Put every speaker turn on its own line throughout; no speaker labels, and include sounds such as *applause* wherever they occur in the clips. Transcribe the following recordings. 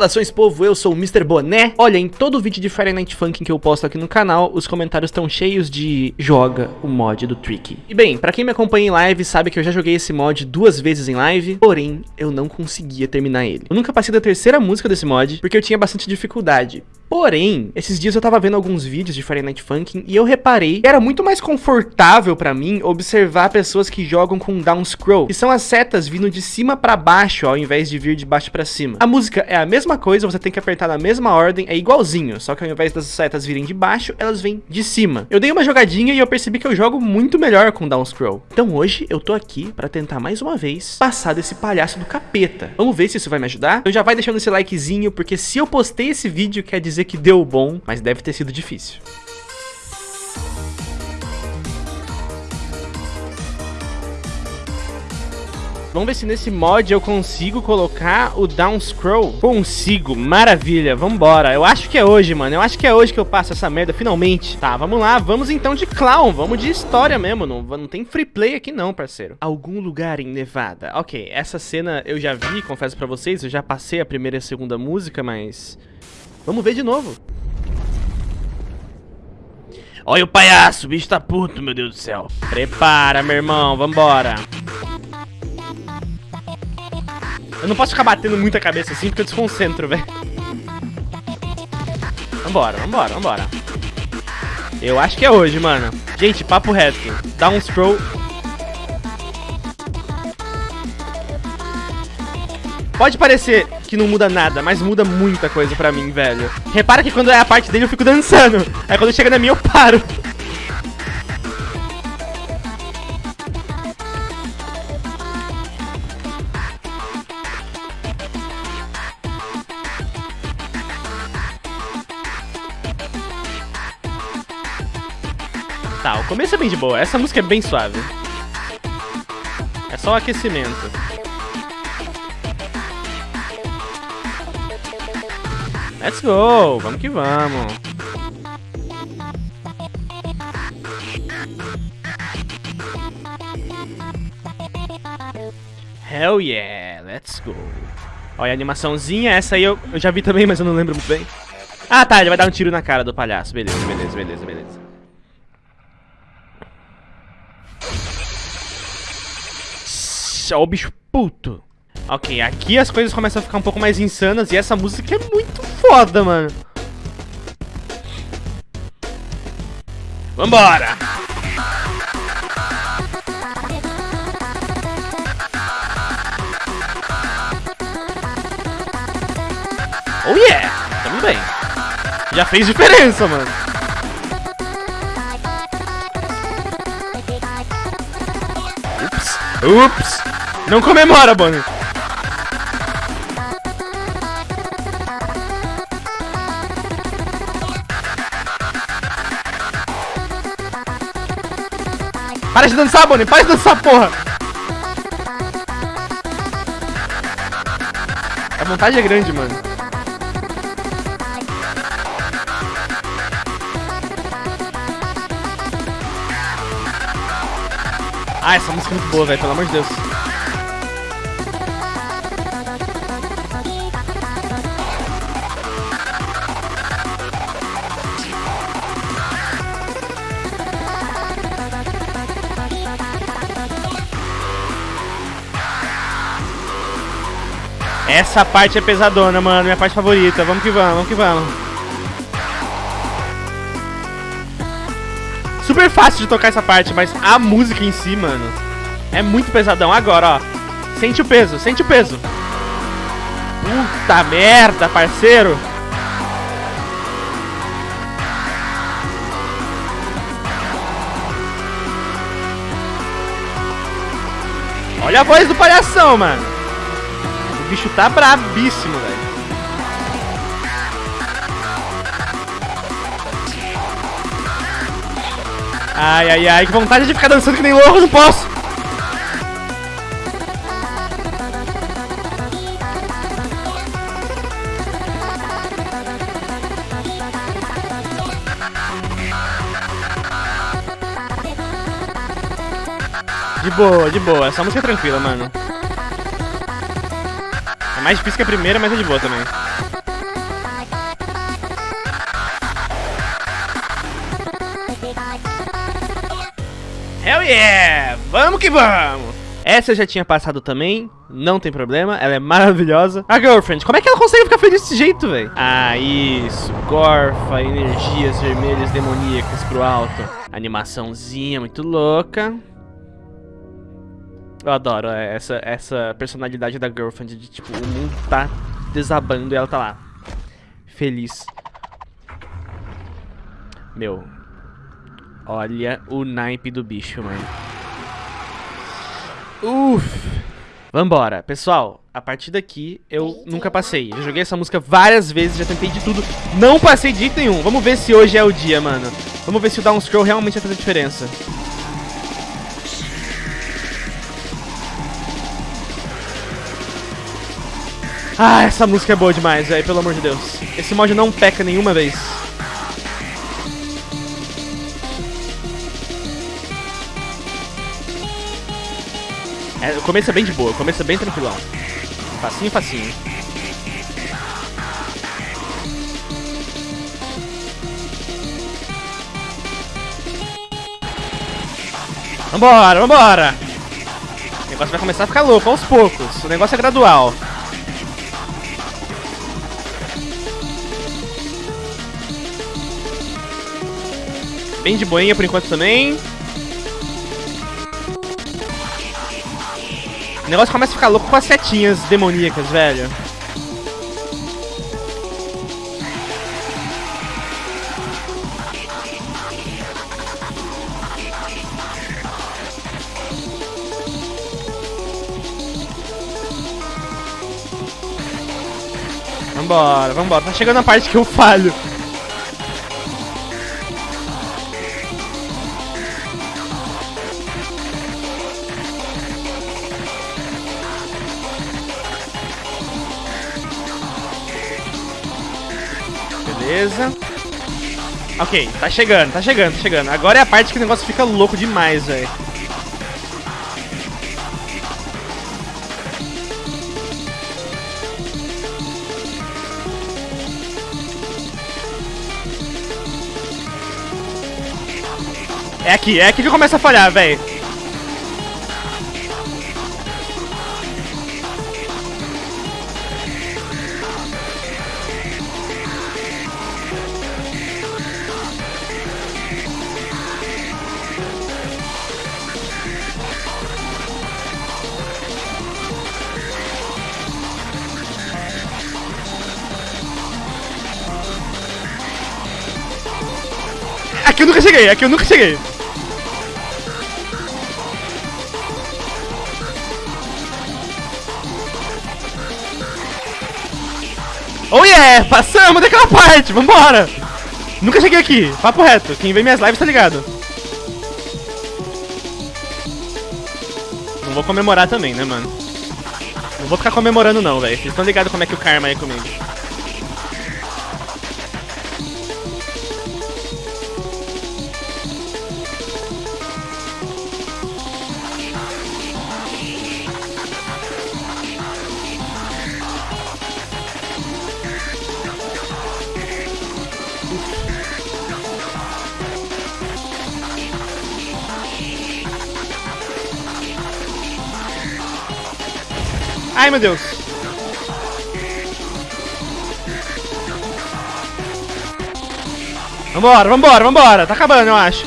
Saudações povo, eu sou o Mr. Boné. Olha, em todo vídeo de Friday Night Funkin' que eu posto aqui no canal Os comentários estão cheios de joga o mod do Tricky E bem, pra quem me acompanha em live sabe que eu já joguei esse mod duas vezes em live Porém, eu não conseguia terminar ele. Eu nunca passei da terceira música desse mod Porque eu tinha bastante dificuldade Porém, esses dias eu tava vendo alguns vídeos de Friday Night Funkin' e eu reparei que era muito mais confortável pra mim observar pessoas que jogam com down scroll, que são as setas vindo de cima pra baixo ao invés de vir de baixo pra cima. A música é a mesma coisa, você tem que apertar na mesma ordem, é igualzinho, só que ao invés das setas virem de baixo, elas vêm de cima. Eu dei uma jogadinha e eu percebi que eu jogo muito melhor com down scroll. Então hoje eu tô aqui pra tentar mais uma vez passar desse palhaço do capeta. Vamos ver se isso vai me ajudar? Então já vai deixando esse likezinho, porque se eu postei esse vídeo quer dizer dizer que deu bom, mas deve ter sido difícil. Vamos ver se nesse mod eu consigo colocar o down scroll. Consigo, maravilha, vambora. Eu acho que é hoje, mano. Eu acho que é hoje que eu passo essa merda, finalmente. Tá, vamos lá, vamos então de clown. Vamos de história mesmo. Não, não tem free play aqui não, parceiro. Algum lugar em Nevada. Ok, essa cena eu já vi, confesso pra vocês. Eu já passei a primeira e a segunda música, mas... Vamos ver de novo. Olha o palhaço, o bicho tá puto, meu Deus do céu. Prepara, meu irmão, vambora. Eu não posso ficar batendo muita cabeça assim porque eu desconcentro, velho. Vambora, vambora, vambora. Eu acho que é hoje, mano. Gente, papo reto. Dá um scroll Pode parecer que não muda nada, mas muda muita coisa pra mim, velho. Repara que quando é a parte dele eu fico dançando. Aí quando chega na minha eu paro. Tá, o começo é bem de boa. Essa música é bem suave. É só o aquecimento. Let's go! Vamos que vamos! Hell yeah! Let's go! Olha a animaçãozinha, essa aí eu, eu já vi também, mas eu não lembro muito bem. Ah, tá, ele vai dar um tiro na cara do palhaço. Beleza, beleza, beleza, beleza. Ó o bicho puto. Ok, aqui as coisas começam a ficar um pouco mais insanas e essa música é muito foda, mano. Vambora! Oh yeah! Tamo bem. Já fez diferença, mano. Ups. Ups. Não comemora, Bonnie. Para de dançar, Bonnie! Para de dançar, porra! A vontade é grande, mano. Ah, essa música é muito boa, velho, pelo amor de Deus. Essa parte é pesadona, mano. Minha parte favorita. Vamos que vamos, vamos que vamos. Super fácil de tocar essa parte, mas a música em si, mano, é muito pesadão. Agora, ó. Sente o peso, sente o peso. Puta merda, parceiro. Olha a voz do palhação, mano bicho tá brabíssimo, velho. Ai, ai, ai, que vontade de ficar dançando que nem louco, não posso. De boa, de boa. Essa música é tranquila, mano. É mais difícil que a primeira, mas é de boa também. Hell yeah! Vamos que vamos! Essa eu já tinha passado também, não tem problema, ela é maravilhosa. A Girlfriend, como é que ela consegue ficar feliz desse jeito, velho? Ah, isso, gorfa, energias vermelhas demoníacas pro alto. Animaçãozinha muito louca. Eu adoro essa, essa personalidade da Girlfriend, de tipo, o mundo tá desabando e ela tá lá, feliz. Meu, olha o naipe do bicho, mano. Uff. Vambora. Pessoal, a partir daqui eu nunca passei. Já joguei essa música várias vezes, já tentei de tudo. Não passei de jeito nenhum. Vamos ver se hoje é o dia, mano. Vamos ver se o down scroll realmente vai fazer diferença. Ah, essa música é boa demais, velho, pelo amor de Deus. Esse mod não peca nenhuma vez. É, o começo é bem de boa, o começo é bem tranquilão. Facinho, facinho. Vambora, vambora! O negócio vai começar a ficar louco aos poucos. O negócio é gradual. Bem de boinha por enquanto também. O negócio começa a ficar louco com as setinhas demoníacas, velho. Vambora, vambora. Tá chegando a parte que eu falho. Ok, tá chegando, tá chegando, tá chegando. Agora é a parte que o negócio fica louco demais, velho. É aqui, é aqui que começa a falhar, velho. Aqui eu nunca cheguei, aqui eu nunca cheguei. Oh yeah, passamos daquela parte, vambora. Nunca cheguei aqui, papo reto, quem vê minhas lives tá ligado. Não vou comemorar também, né, mano? Não vou ficar comemorando não, velho. Vocês estão ligados como é que o karma é comigo. Ai, meu Deus. Vambora, vambora, vambora. Tá acabando, eu acho.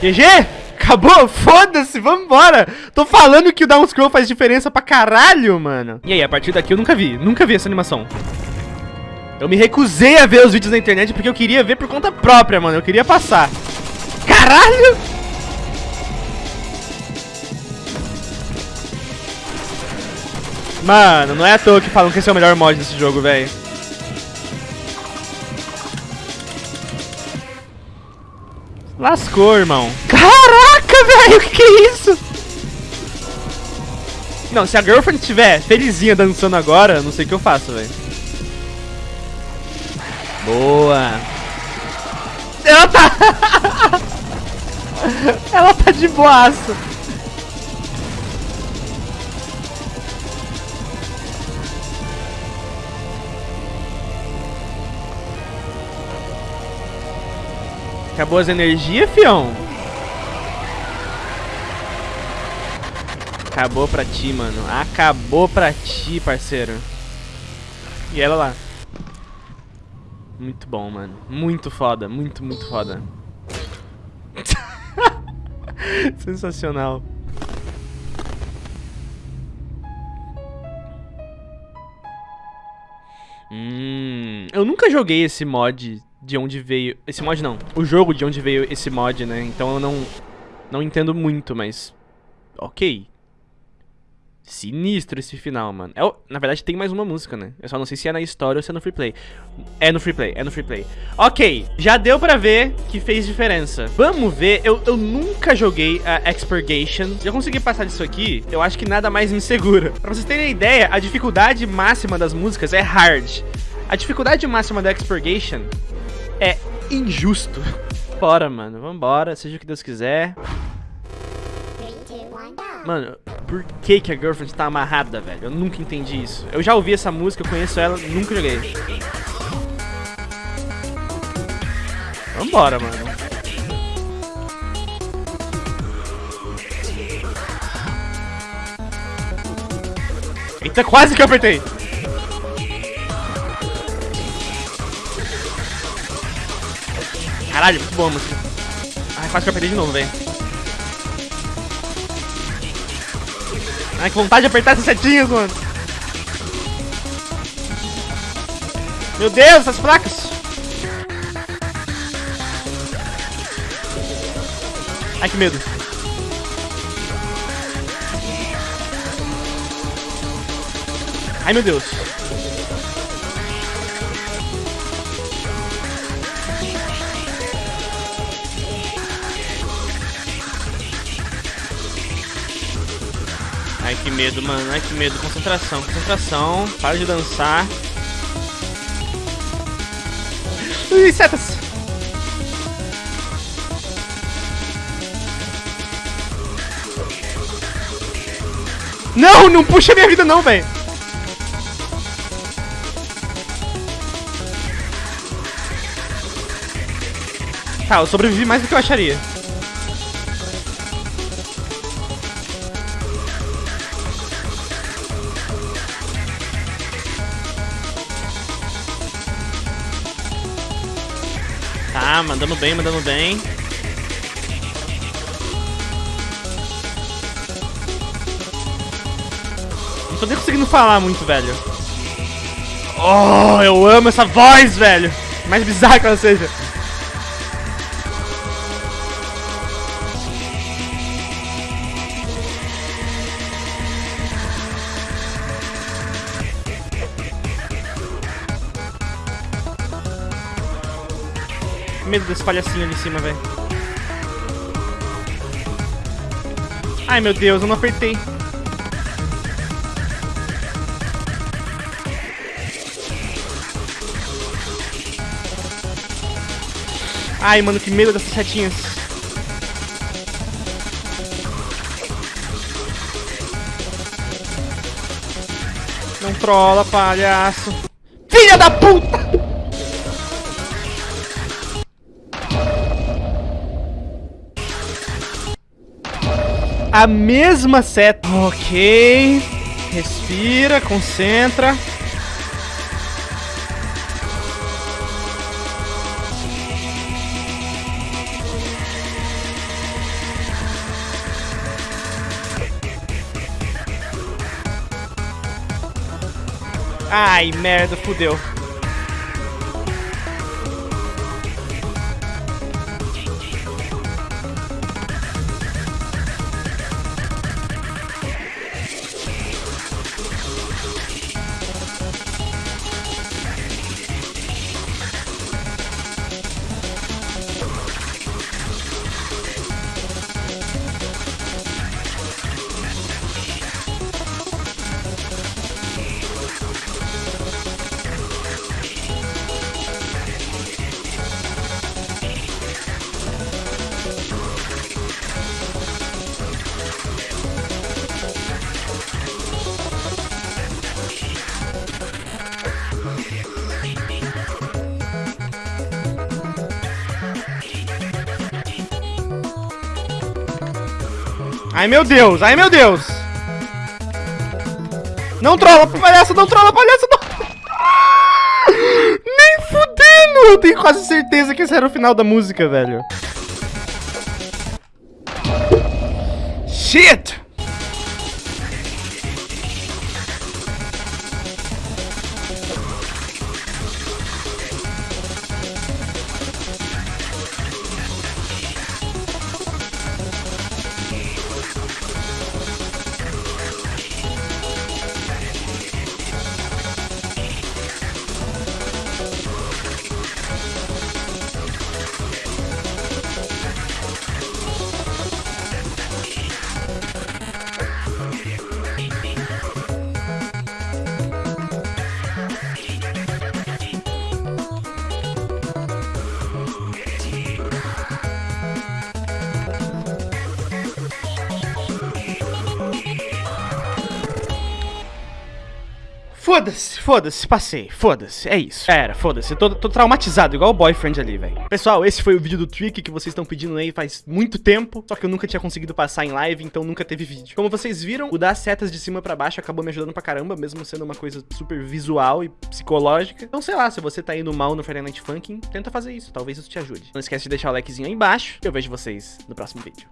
GG? Acabou? *laughs* Foda-se, vambora! Tô falando que o down scroll faz diferença pra caralho, mano. E aí, a partir daqui eu nunca vi, nunca vi essa animação. Eu me recusei a ver os vídeos na internet porque eu queria ver por conta própria, mano. Eu queria passar. Caralho! Mano, não é à toa que falam que esse é o melhor mod desse jogo, velho. Lascou, irmão. Caraca, *laughs* velho, o que, que é isso? Não, se a girlfriend estiver felizinha dançando agora, não sei o que eu faço, velho. Boa. Ela tá... Ela *laughs* ela tá de boaço. Acabou as energias, fião? Acabou pra ti, mano. Acabou pra ti, parceiro. E ela lá. Muito bom, mano. Muito foda. Muito, muito foda. *laughs* Sensacional. Hum, eu nunca joguei esse mod de onde veio... Esse mod não. O jogo de onde veio esse mod, né? Então eu não, não entendo muito, mas... Ok. Sinistro esse final, mano. É, na verdade, tem mais uma música, né? Eu só não sei se é na história ou se é no free play. É no free play, é no free play. Ok, já deu pra ver que fez diferença. Vamos ver. Eu, eu nunca joguei a Expurgation. Se eu conseguir passar disso aqui, eu acho que nada mais me segura. Pra vocês terem ideia, a dificuldade máxima das músicas é hard. A dificuldade máxima da Expurgation é injusto. *laughs* Bora, mano. Vambora, seja o que Deus quiser. Mano, por que, que a Girlfriend tá amarrada, velho? Eu nunca entendi isso. Eu já ouvi essa música, eu conheço ela, nunca joguei. Vambora, mano. Eita, quase que eu apertei. Caralho, muito boa música. Ai, quase que eu apertei de novo, velho. Ai, que vontade de apertar essas setinhas, mano. Meu Deus, essas placas. Ai, que medo. Ai, meu Deus. Que medo, mano. Ai, que medo. Concentração, concentração. Para de dançar. Ui, setas. Não, não puxa minha vida não, velho. Tá, eu sobrevivi mais do que eu acharia. Tá, mandando bem, mandando bem. Não tô nem conseguindo falar muito, velho. Oh, eu amo essa voz, velho. Mais bizarra que ela seja. Medo desse palhacinho ali em cima, velho. Ai, meu Deus, eu não apertei. Ai, mano, que medo dessas setinhas. Não trola, palhaço. Filha da puta! A mesma seta. Ok. Respira, concentra. Ai, merda, fudeu. Ai, meu Deus, ai, meu Deus. Não trola, palhaço, não trola, palhaço, não... Nem fudendo! Eu tenho quase certeza que esse era o final da música, velho. Shit! Foda-se, foda-se, passei, foda-se, é isso. Era, foda-se, tô, tô traumatizado, igual o boyfriend ali, velho. Pessoal, esse foi o vídeo do Trick que vocês estão pedindo aí faz muito tempo, só que eu nunca tinha conseguido passar em live, então nunca teve vídeo. Como vocês viram, o dar setas de cima pra baixo acabou me ajudando pra caramba, mesmo sendo uma coisa super visual e psicológica. Então, sei lá, se você tá indo mal no Friday Night Funkin', tenta fazer isso, talvez isso te ajude. Não esquece de deixar o likezinho aí embaixo, e eu vejo vocês no próximo vídeo.